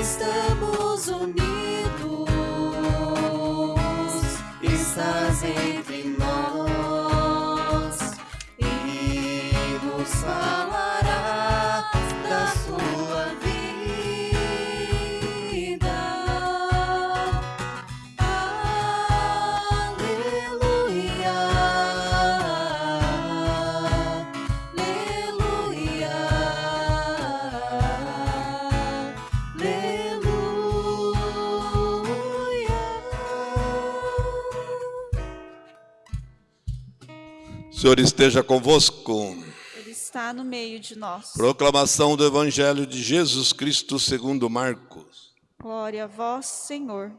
estamos unidos, estás entre nós Senhor esteja convosco. Ele está no meio de nós. Proclamação do Evangelho de Jesus Cristo segundo Marcos. Glória a vós, Senhor.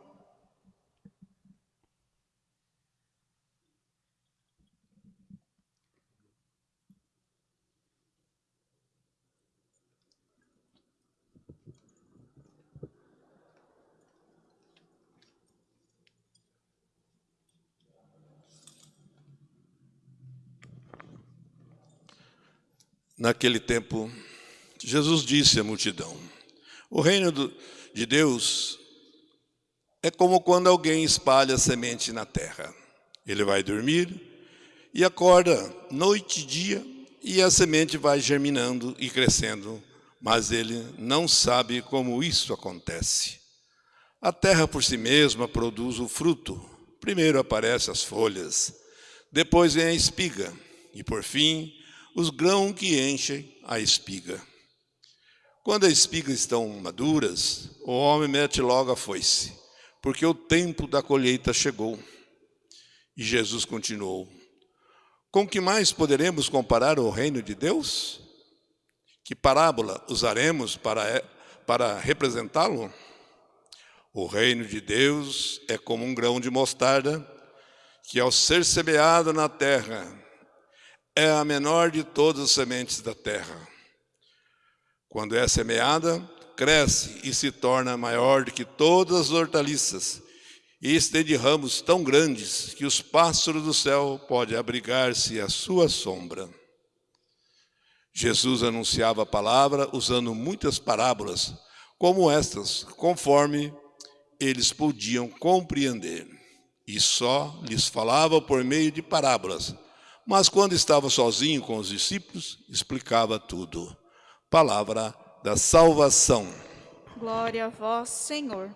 Naquele tempo, Jesus disse à multidão: O reino de Deus é como quando alguém espalha semente na terra. Ele vai dormir e acorda noite e dia, e a semente vai germinando e crescendo, mas ele não sabe como isso acontece. A terra por si mesma produz o fruto. Primeiro aparecem as folhas, depois vem a espiga, e por fim, os grãos que enchem a espiga. Quando as espigas estão maduras, o homem mete logo a foice, porque o tempo da colheita chegou. E Jesus continuou: Com que mais poderemos comparar o reino de Deus? Que parábola usaremos para, para representá-lo? O reino de Deus é como um grão de mostarda que, ao ser semeado na terra, é a menor de todas as sementes da terra. Quando é semeada, cresce e se torna maior do que todas as hortaliças, e estende ramos tão grandes que os pássaros do céu podem abrigar-se à sua sombra. Jesus anunciava a palavra usando muitas parábolas, como estas, conforme eles podiam compreender. E só lhes falava por meio de parábolas. Mas quando estava sozinho com os discípulos, explicava tudo. Palavra da salvação. Glória a vós, Senhor.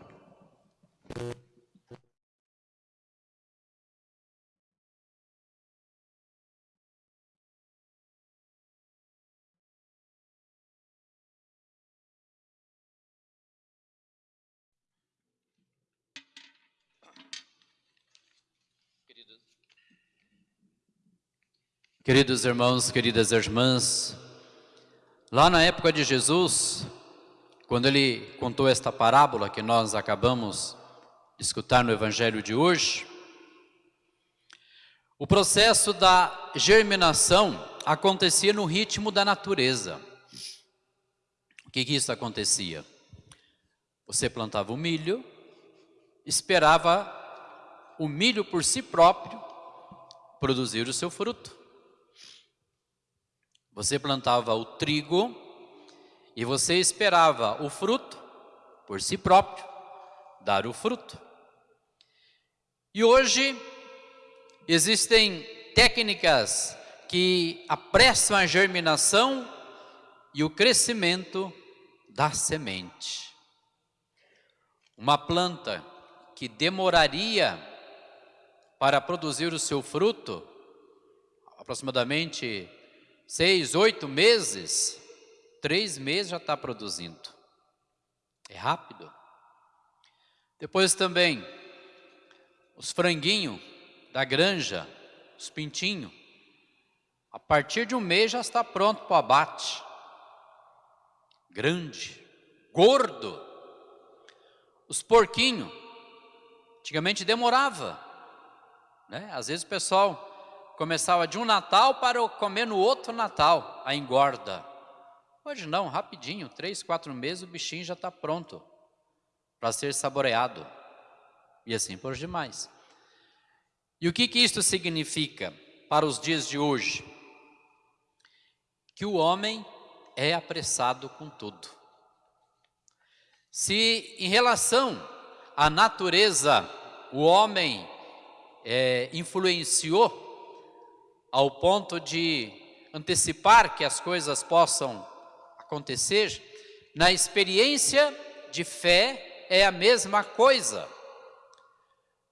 Queridos irmãos, queridas irmãs, lá na época de Jesus, quando ele contou esta parábola que nós acabamos de escutar no Evangelho de hoje, o processo da germinação acontecia no ritmo da natureza. O que, que isso acontecia? Você plantava o milho, esperava o milho por si próprio produzir o seu fruto. Você plantava o trigo e você esperava o fruto por si próprio dar o fruto. E hoje existem técnicas que apressam a germinação e o crescimento da semente. Uma planta que demoraria para produzir o seu fruto, aproximadamente seis, oito meses, três meses já está produzindo. É rápido. Depois também, os franguinhos da granja, os pintinhos, a partir de um mês já está pronto para o abate. Grande, gordo. Os porquinhos, antigamente demorava. Né? Às vezes o pessoal começava de um Natal para comer no outro Natal, a engorda. Hoje não, rapidinho, três, quatro meses o bichinho já está pronto para ser saboreado. E assim por demais. E o que, que isso significa para os dias de hoje? Que o homem é apressado com tudo. Se em relação à natureza o homem é, influenciou ao ponto de antecipar que as coisas possam acontecer, na experiência de fé é a mesma coisa.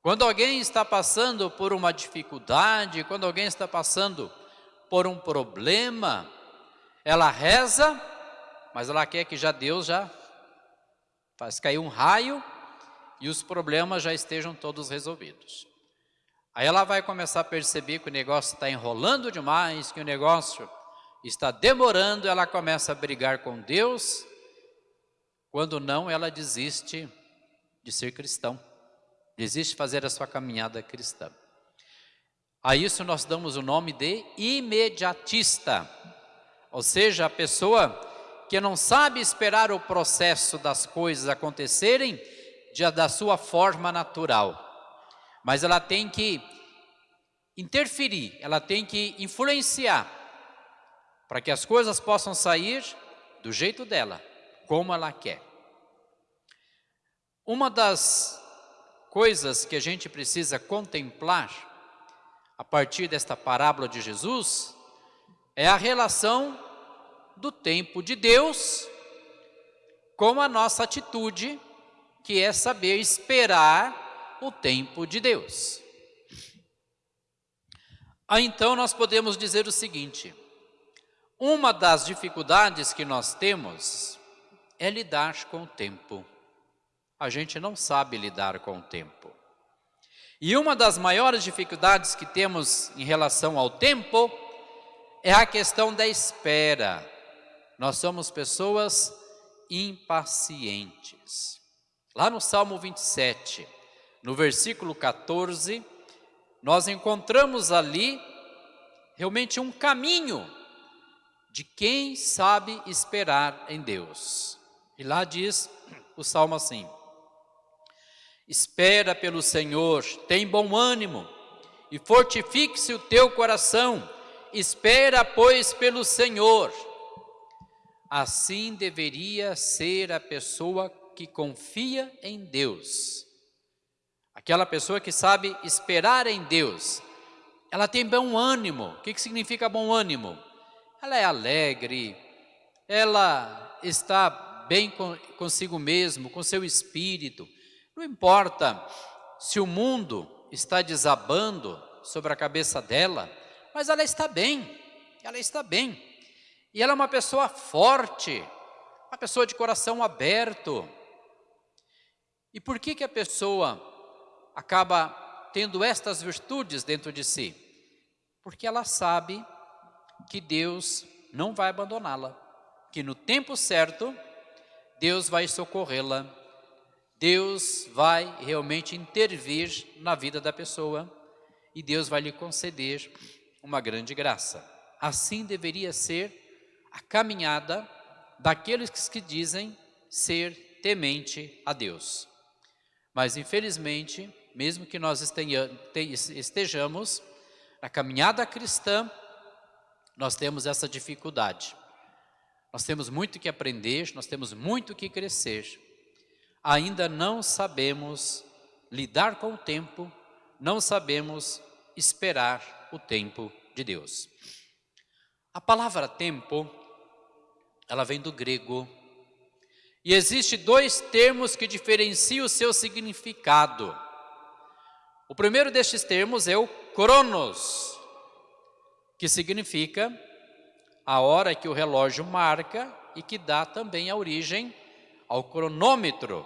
Quando alguém está passando por uma dificuldade, quando alguém está passando por um problema, ela reza, mas ela quer que já Deus já faz cair um raio e os problemas já estejam todos resolvidos. Aí ela vai começar a perceber que o negócio está enrolando demais, que o negócio está demorando, ela começa a brigar com Deus, quando não, ela desiste de ser cristão, desiste de fazer a sua caminhada cristã. A isso nós damos o nome de imediatista, ou seja, a pessoa que não sabe esperar o processo das coisas acontecerem da sua forma natural, mas ela tem que interferir, ela tem que influenciar para que as coisas possam sair do jeito dela como ela quer. Uma das coisas que a gente precisa contemplar a partir desta parábola de Jesus é a relação do tempo de Deus com a nossa atitude, que é saber esperar o tempo de Deus. Aí então nós podemos dizer o seguinte: uma das dificuldades que nós temos é lidar com o tempo. A gente não sabe lidar com o tempo. E uma das maiores dificuldades que temos em relação ao tempo é a questão da espera. Nós somos pessoas impacientes. Lá no Salmo 27, no versículo 14, nós encontramos ali realmente um caminho de quem sabe esperar em Deus. E lá diz o salmo assim: Espera pelo Senhor, tem bom ânimo e fortifique-se o teu coração. Espera, pois, pelo Senhor. Assim deveria ser a pessoa que confia em Deus. Aquela pessoa que sabe esperar em Deus. Ela tem bom ânimo. O que, que significa bom ânimo? Ela é alegre, ela está bem consigo mesmo, com seu espírito. Não importa se o mundo está desabando sobre a cabeça dela, mas ela está bem, ela está bem. E ela é uma pessoa forte, uma pessoa de coração aberto. E por que que a pessoa acaba tendo estas virtudes dentro de si? Porque ela sabe que Deus não vai abandoná-la, que no tempo certo Deus vai socorrê-la, Deus vai realmente intervir na vida da pessoa e Deus vai lhe conceder uma grande graça. Assim deveria ser a caminhada daqueles que dizem ser temente a Deus. Mas infelizmente, mesmo que nós estejamos na caminhada cristã, nós temos essa dificuldade. Nós temos muito que aprender, nós temos muito que crescer. Ainda não sabemos lidar com o tempo, não sabemos esperar o tempo de Deus. A palavra tempo, ela vem do grego. E existe dois termos que diferenciam o seu significado. O primeiro destes termos é o cronos, que significa a hora que o relógio marca e que dá também a origem ao cronômetro.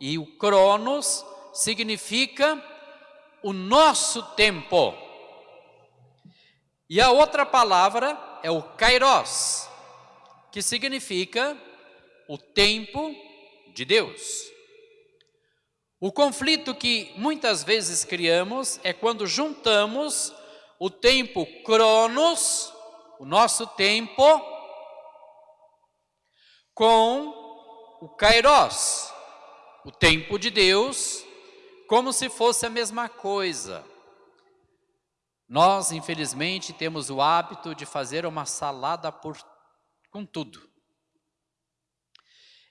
E o cronos significa o nosso tempo. E a outra palavra é o kairos, que significa o tempo de Deus. O conflito que muitas vezes criamos é quando juntamos o tempo cronos o nosso tempo com o Kairos, o tempo de Deus, como se fosse a mesma coisa. Nós, infelizmente, temos o hábito de fazer uma salada por, com tudo.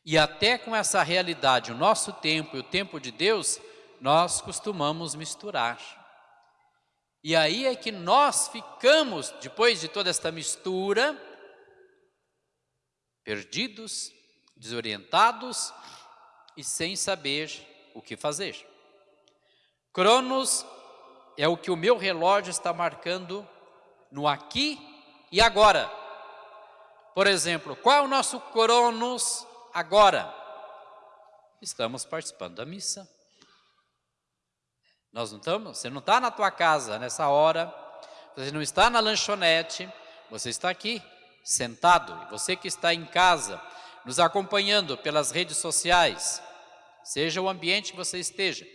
E até com essa realidade, o nosso tempo e o tempo de Deus, nós costumamos misturar. E aí é que nós ficamos, depois de toda esta mistura, perdidos, desorientados e sem saber o que fazer. Cronos é o que o meu relógio está marcando no aqui e agora. Por exemplo, qual é o nosso Cronos agora? Estamos participando da missa. Nós não estamos? Você não está na tua casa nessa hora, você não está na lanchonete, você está aqui sentado. Você que está em casa, nos acompanhando pelas redes sociais, seja o ambiente que você esteja.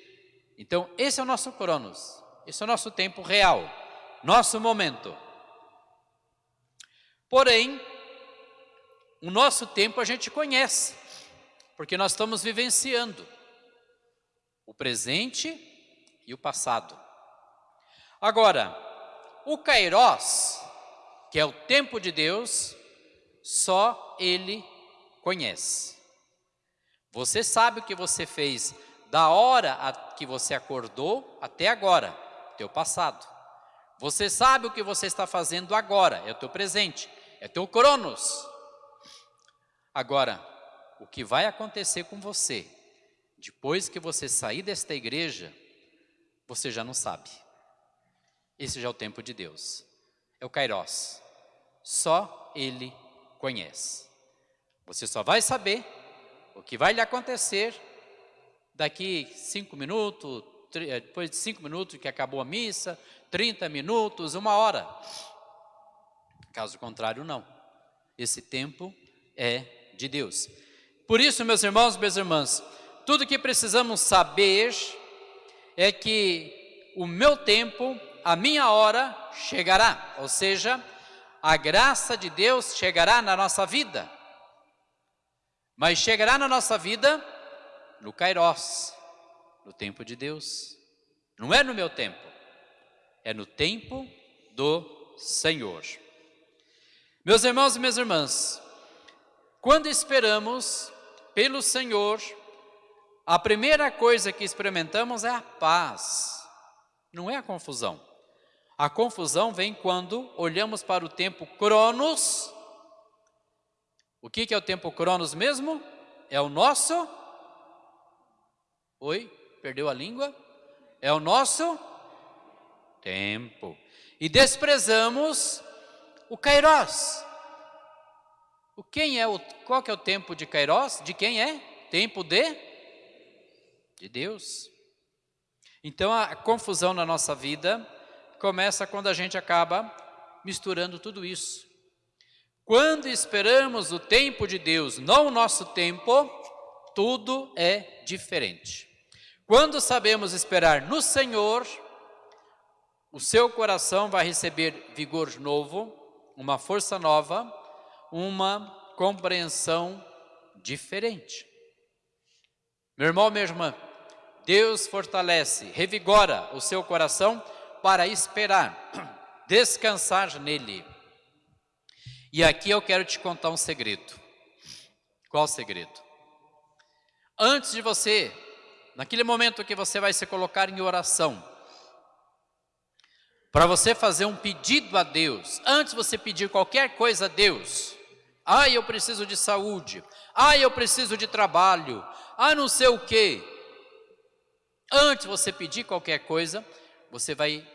Então, esse é o nosso Cronos, esse é o nosso tempo real, nosso momento. Porém, o nosso tempo a gente conhece, porque nós estamos vivenciando o presente e o passado. Agora, o Kairos, que é o tempo de Deus, só Ele conhece. Você sabe o que você fez da hora que você acordou até agora, teu passado. Você sabe o que você está fazendo agora, é o teu presente, é teu cronos. Agora, o que vai acontecer com você depois que você sair desta igreja, você já não sabe. Esse já é o tempo de Deus. É o Kairos. Só Ele conhece. Você só vai saber o que vai lhe acontecer daqui cinco minutos, eh, depois de cinco minutos que acabou a missa, 30 minutos, uma hora. Caso contrário, não. Esse tempo é de Deus. Por isso, meus irmãos, minhas irmãs, tudo que precisamos saber é que o meu tempo, a minha hora chegará, ou seja, a graça de Deus chegará na nossa vida. Mas chegará na nossa vida no Kairos, no tempo de Deus. Não é no meu tempo, é no tempo do Senhor. Meus irmãos e minhas irmãs, quando esperamos pelo Senhor, a primeira coisa que experimentamos é a paz, não é a confusão. A confusão vem quando olhamos para o tempo Cronos. O que, é o tempo Cronos mesmo? É o nosso Oi? Perdeu a língua? É o nosso tempo. E desprezamos o Kairos. O quem é o qual que é o tempo de Kairos? De quem é? Tempo de de Deus. Então a confusão na nossa vida começa quando a gente acaba misturando tudo isso. Quando esperamos o tempo de Deus, não o nosso tempo, tudo é diferente. Quando sabemos esperar no Senhor, o seu coração vai receber vigor novo, uma força nova, uma compreensão diferente. Meu irmão, minha irmã, Deus fortalece, revigora o seu coração para esperar, descansar nele. E aqui eu quero te contar um segredo. Qual segredo? Antes de você naquele momento que você vai se colocar em oração, para você fazer um pedido a Deus, antes de você pedir qualquer coisa a Deus, ah, eu preciso de saúde, ah, eu preciso de trabalho, ah, não sei o que. Antes você pedir qualquer coisa, você vai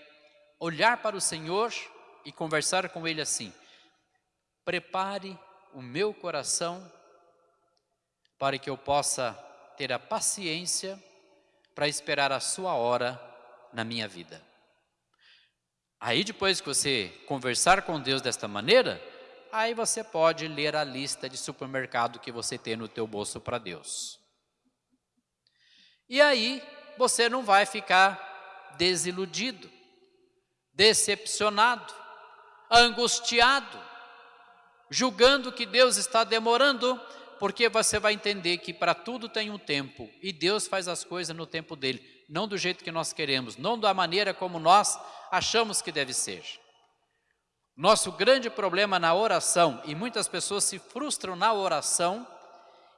olhar para o Senhor e conversar com Ele assim: prepare o meu coração para que eu possa ter a paciência para esperar a sua hora na minha vida. Aí depois que você conversar com Deus desta maneira, aí você pode ler a lista de supermercado que você tem no teu bolso para Deus. E aí você não vai ficar desiludido, decepcionado, angustiado, julgando que Deus está demorando porque você vai entender que para tudo tem um tempo e Deus faz as coisas no tempo dele, não do jeito que nós queremos, não da maneira como nós achamos que deve ser. Nosso grande problema na oração, e muitas pessoas se frustram na oração,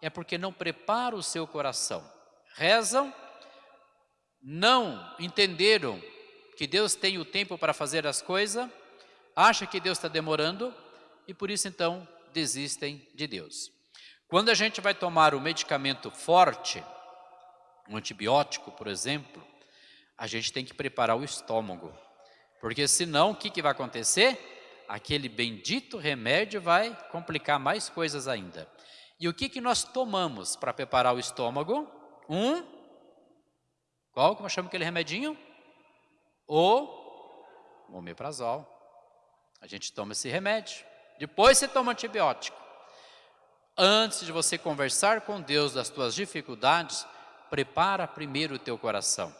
é porque não prepara o seu coração. Rezam, não entenderam que Deus tem o tempo para fazer as coisas, acha que Deus está demorando e por isso então desistem de Deus. Quando a gente vai tomar um medicamento forte, um antibiótico, por exemplo, a gente tem que preparar o estômago, porque senão o que, que vai acontecer? Aquele bendito remédio vai complicar mais coisas ainda. E o que, que nós tomamos para preparar o estômago? Um, qual eu chamo aquele remedinho? O omeprazol. A gente toma esse remédio. Depois você toma antibiótico. Antes de você conversar com Deus das tuas dificuldades, prepara primeiro o teu coração.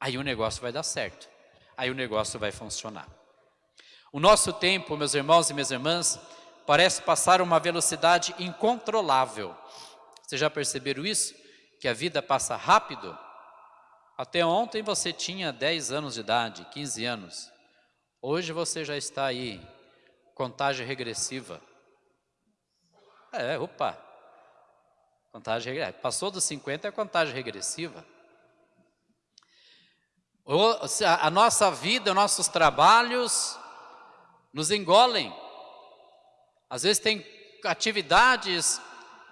Aí o negócio vai dar certo. Aí o negócio vai funcionar. O nosso tempo, meus irmãos e minhas irmãs, parece passar uma velocidade incontrolável. Vocês já perceberam isso? Que a vida passa rápido? Até ontem você tinha 10 anos de idade, 15 anos. Hoje você já está aí, contagem regressiva. É, opa. Contagem regressiva. Passou dos 50 é contagem regressiva. A nossa vida, nossos trabalhos nos engolem. Às vezes tem atividades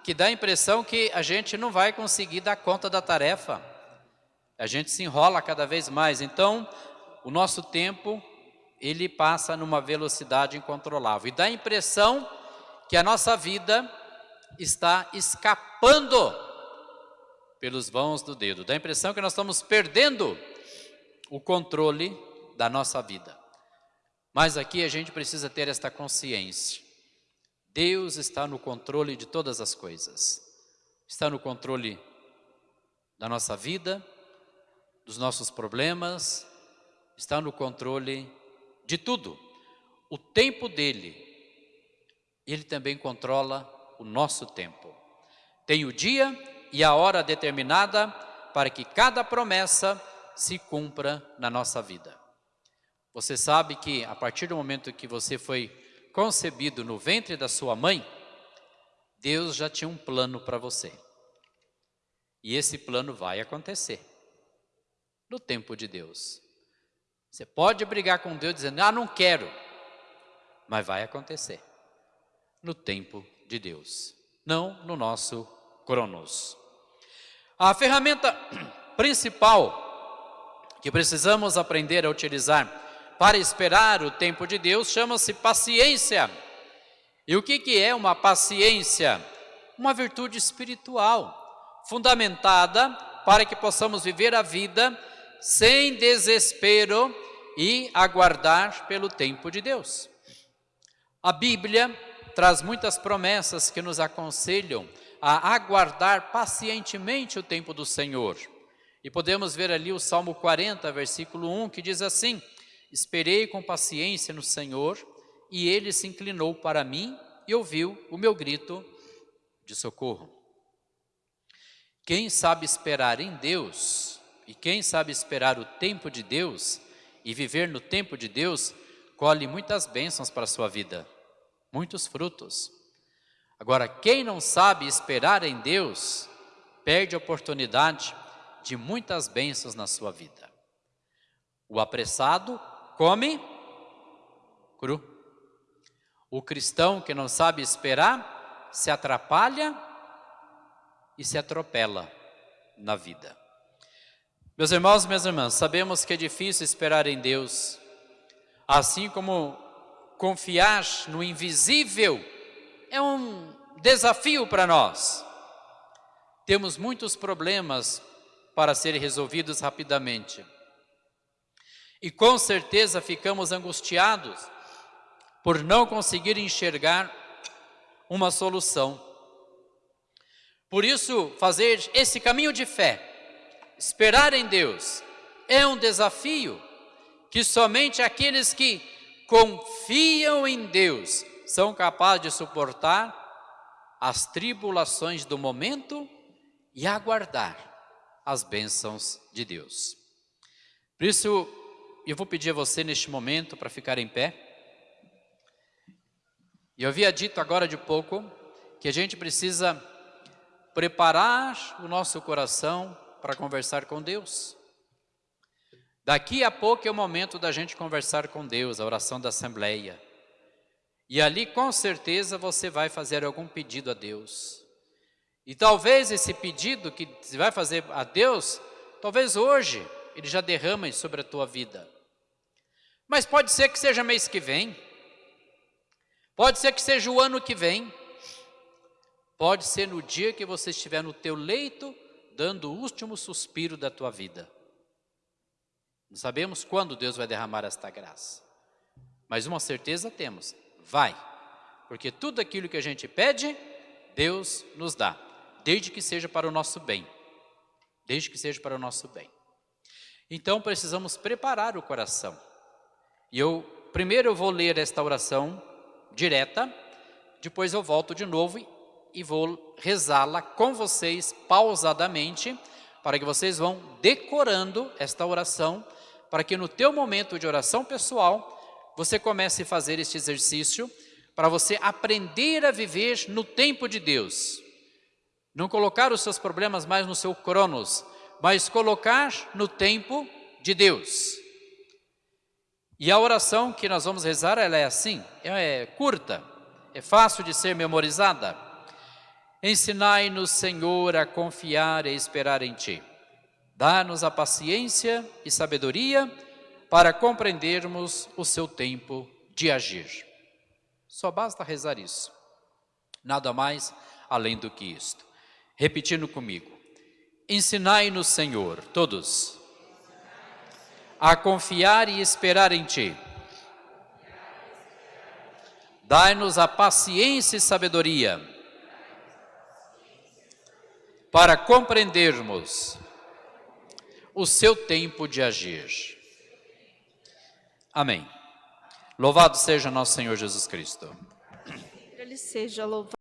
que dá a impressão que a gente não vai conseguir dar conta da tarefa. A gente se enrola cada vez mais. Então, o nosso tempo, ele passa numa velocidade incontrolável. E dá a impressão que a nossa vida está escapando pelos vãos do dedo. Dá a impressão que nós estamos perdendo o controle da nossa vida. Mas aqui a gente precisa ter esta consciência. Deus está no controle de todas as coisas. Está no controle da nossa vida, dos nossos problemas, está no controle de tudo. O tempo dele, ele também controla o nosso tempo. Tem o dia e a hora determinada para que cada promessa se cumpra na nossa vida. Você sabe que a partir do momento que você foi concebido no ventre da sua mãe, Deus já tinha um plano para você. E esse plano vai acontecer no tempo de Deus. Você pode brigar com Deus dizendo, ah, não quero, mas vai acontecer no tempo de Deus, não no nosso cronos. A ferramenta principal que precisamos aprender a utilizar para esperar o tempo de Deus chama-se paciência. E o que, que é uma paciência? Uma virtude espiritual, fundamentada para que possamos viver a vida sem desespero e aguardar pelo tempo de Deus. A Bíblia traz muitas promessas que nos aconselham a aguardar pacientemente o tempo do Senhor. E podemos ver ali o Salmo 40, versículo 1, que diz assim: Esperei com paciência no Senhor, e ele se inclinou para mim e ouviu o meu grito de socorro. Quem sabe esperar em Deus, e quem sabe esperar o tempo de Deus, e viver no tempo de Deus, colhe muitas bênçãos para a sua vida, muitos frutos. Agora, quem não sabe esperar em Deus, perde a oportunidade de muitas bênçãos na sua vida. O apressado come cru. O cristão que não sabe esperar se atrapalha e se atropela na vida. Meus irmãos minhas irmãs, sabemos que é difícil esperar em Deus, assim como confiar no invisível é um desafio para nós. Temos muitos problemas para serem resolvidos rapidamente. E com certeza ficamos angustiados por não conseguir enxergar uma solução. Por isso, fazer esse caminho de fé, esperar em Deus, é um desafio que somente aqueles que confiam em Deus são capazes de suportar as tribulações do momento e aguardar as bênçãos de Deus. Por isso, eu vou pedir a você neste momento para ficar em pé. E eu havia dito agora de pouco que a gente precisa preparar o nosso coração para conversar com Deus. Daqui a pouco é o momento da gente conversar com Deus, a oração da Assembleia. E ali com certeza você vai fazer algum pedido a Deus. E talvez esse pedido que você vai fazer a Deus, talvez hoje ele já derrame sobre a tua vida. Mas pode ser que seja mês que vem. Pode ser que seja o ano que vem. Pode ser no dia que você estiver no teu leito, dando o último suspiro da tua vida. Não sabemos quando Deus vai derramar esta graça. Mas uma certeza temos, vai. Porque tudo aquilo que a gente pede, Deus nos dá. Desde que seja para o nosso bem. Desde que seja para o nosso bem. Então precisamos preparar o coração. E eu, primeiro eu vou ler esta oração direta, depois eu volto de novo e vou rezá-la com vocês pausadamente, para que vocês vão decorando esta oração, para que no teu momento de oração pessoal, você comece a fazer este exercício, para você aprender a viver no tempo de Deus. Não colocar os seus problemas mais no seu cronos, mas colocar no tempo de Deus. E a oração que nós vamos rezar, ela é assim, é curta, é fácil de ser memorizada. Ensinai-nos, Senhor, a confiar e esperar em Ti. Dá-nos a paciência e sabedoria para compreendermos o Seu tempo de agir. Só basta rezar isso. Nada mais além do que isto. Repetindo comigo. Ensinai-nos, Senhor, todos, a confiar e esperar em Ti. Dai-nos a paciência e sabedoria para compreendermos o seu tempo de agir. Amém. Louvado seja nosso Senhor Jesus Cristo. Ele seja louvado.